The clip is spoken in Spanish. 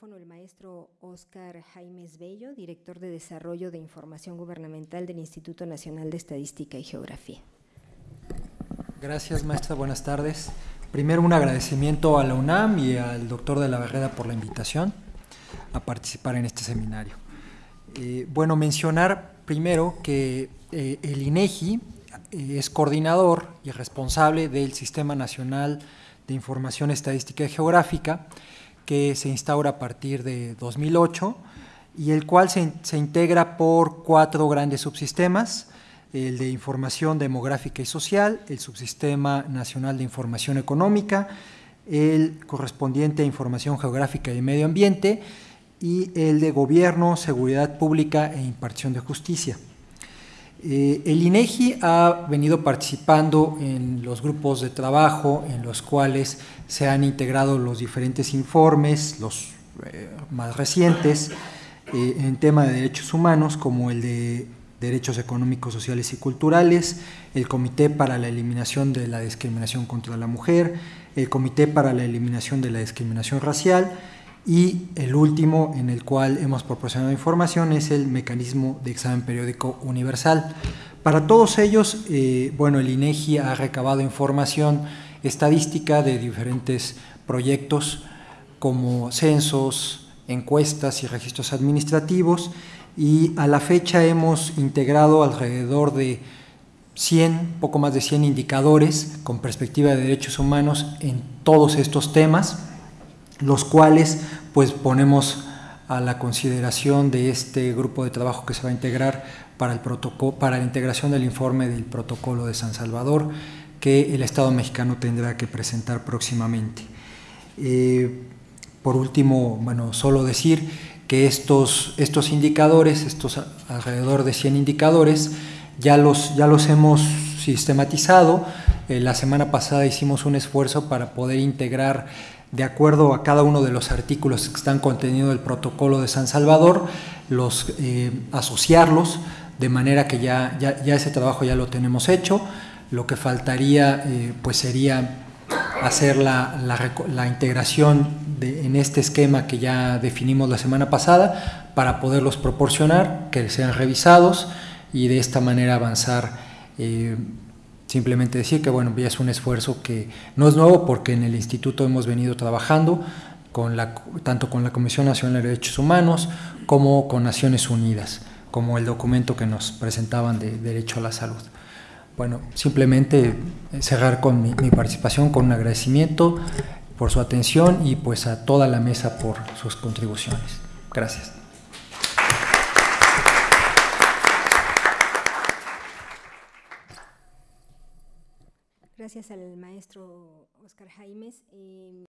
el maestro Oscar Jaimes Bello, director de Desarrollo de Información Gubernamental del Instituto Nacional de Estadística y Geografía. Gracias, maestra. Buenas tardes. Primero, un agradecimiento a la UNAM y al doctor de la Barrera por la invitación a participar en este seminario. Eh, bueno, mencionar primero que eh, el INEGI eh, es coordinador y responsable del Sistema Nacional de Información Estadística y Geográfica, que se instaura a partir de 2008 y el cual se, se integra por cuatro grandes subsistemas, el de información demográfica y social, el subsistema nacional de información económica, el correspondiente a información geográfica y medio ambiente y el de gobierno, seguridad pública e impartición de justicia. Eh, el INEGI ha venido participando en los grupos de trabajo en los cuales se han integrado los diferentes informes, los eh, más recientes, eh, en tema de derechos humanos, como el de derechos económicos, sociales y culturales, el Comité para la Eliminación de la Discriminación contra la Mujer, el Comité para la Eliminación de la Discriminación Racial, y el último en el cual hemos proporcionado información es el mecanismo de examen periódico universal. Para todos ellos, eh, bueno, el INEGI ha recabado información estadística de diferentes proyectos como censos, encuestas y registros administrativos y a la fecha hemos integrado alrededor de 100, poco más de 100 indicadores con perspectiva de derechos humanos en todos estos temas los cuales pues ponemos a la consideración de este grupo de trabajo que se va a integrar para, el protocolo, para la integración del informe del protocolo de San Salvador que el Estado mexicano tendrá que presentar próximamente. Eh, por último, bueno, solo decir que estos, estos indicadores, estos alrededor de 100 indicadores, ya los, ya los hemos sistematizado. Eh, la semana pasada hicimos un esfuerzo para poder integrar de acuerdo a cada uno de los artículos que están contenidos en el protocolo de San Salvador, los, eh, asociarlos de manera que ya, ya, ese trabajo ya lo tenemos hecho. Lo que faltaría eh, pues sería hacer la, la, integración en este esquema que ya definimos la semana pasada para poderlos proporcionar, que sean revisados y de esta manera avanzar eh, Simplemente decir que bueno, ya es un esfuerzo que no es nuevo porque en el instituto hemos venido trabajando con la, tanto con la Comisión Nacional de Derechos Humanos como con Naciones Unidas, como el documento que nos presentaban de Derecho a la Salud. Bueno, simplemente eh, cerrar con mi, mi participación con un agradecimiento por su atención y pues a toda la mesa por sus contribuciones. Gracias. Gracias al maestro Oscar Jaimes. Eh,